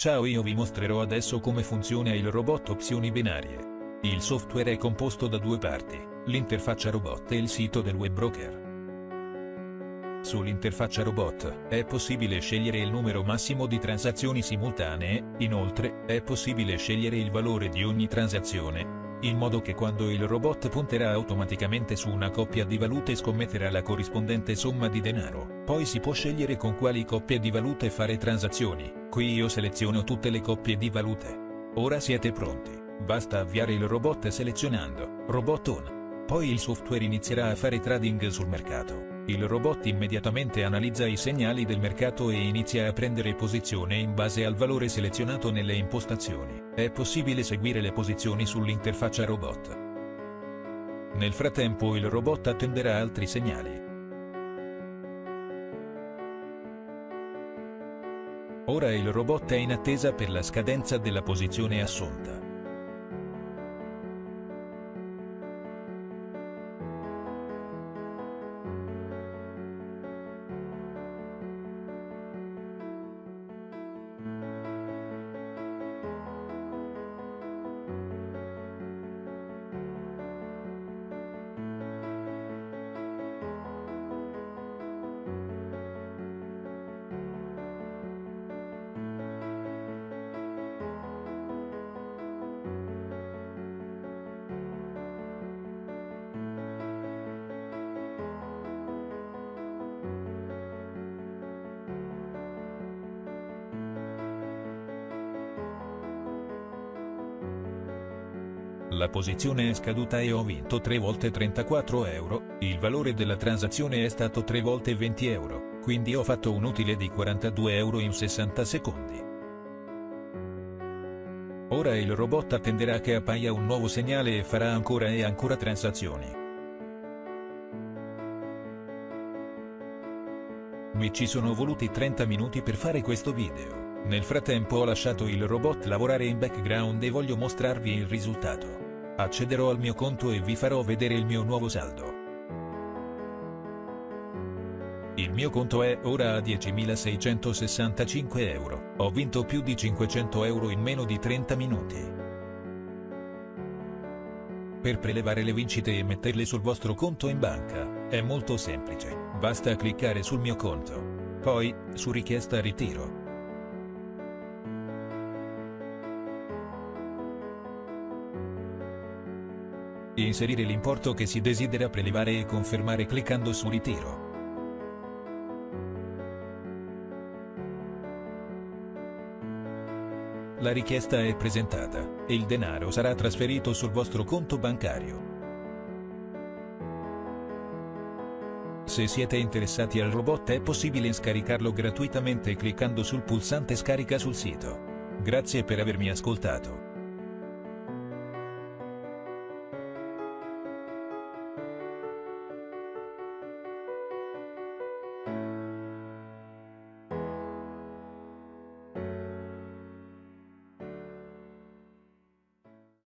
Ciao io vi mostrerò adesso come funziona il robot opzioni binarie. Il software è composto da due parti, l'interfaccia robot e il sito del web broker. Sull'interfaccia robot, è possibile scegliere il numero massimo di transazioni simultanee, inoltre, è possibile scegliere il valore di ogni transazione, in modo che quando il robot punterà automaticamente su una coppia di valute scommetterà la corrispondente somma di denaro. Poi si può scegliere con quali coppie di valute fare transazioni. Qui io seleziono tutte le coppie di valute. Ora siete pronti, basta avviare il robot selezionando Robot On. Poi il software inizierà a fare trading sul mercato. Il robot immediatamente analizza i segnali del mercato e inizia a prendere posizione in base al valore selezionato nelle impostazioni. È possibile seguire le posizioni sull'interfaccia robot. Nel frattempo il robot attenderà altri segnali. Ora il robot è in attesa per la scadenza della posizione assunta. La posizione è scaduta e ho vinto 3 volte 34 euro, il valore della transazione è stato 3 volte 20 euro, quindi ho fatto un utile di 42 euro in 60 secondi. Ora il robot attenderà che appaia un nuovo segnale e farà ancora e ancora transazioni. Mi ci sono voluti 30 minuti per fare questo video. Nel frattempo ho lasciato il robot lavorare in background e voglio mostrarvi il risultato. Accederò al mio conto e vi farò vedere il mio nuovo saldo. Il mio conto è ora a 10.665 euro, ho vinto più di 500 euro in meno di 30 minuti. Per prelevare le vincite e metterle sul vostro conto in banca, è molto semplice, basta cliccare sul mio conto. Poi, su richiesta ritiro. Inserire l'importo che si desidera prelevare e confermare cliccando su ritiro. La richiesta è presentata, e il denaro sarà trasferito sul vostro conto bancario. Se siete interessati al robot è possibile scaricarlo gratuitamente cliccando sul pulsante scarica sul sito. Grazie per avermi ascoltato.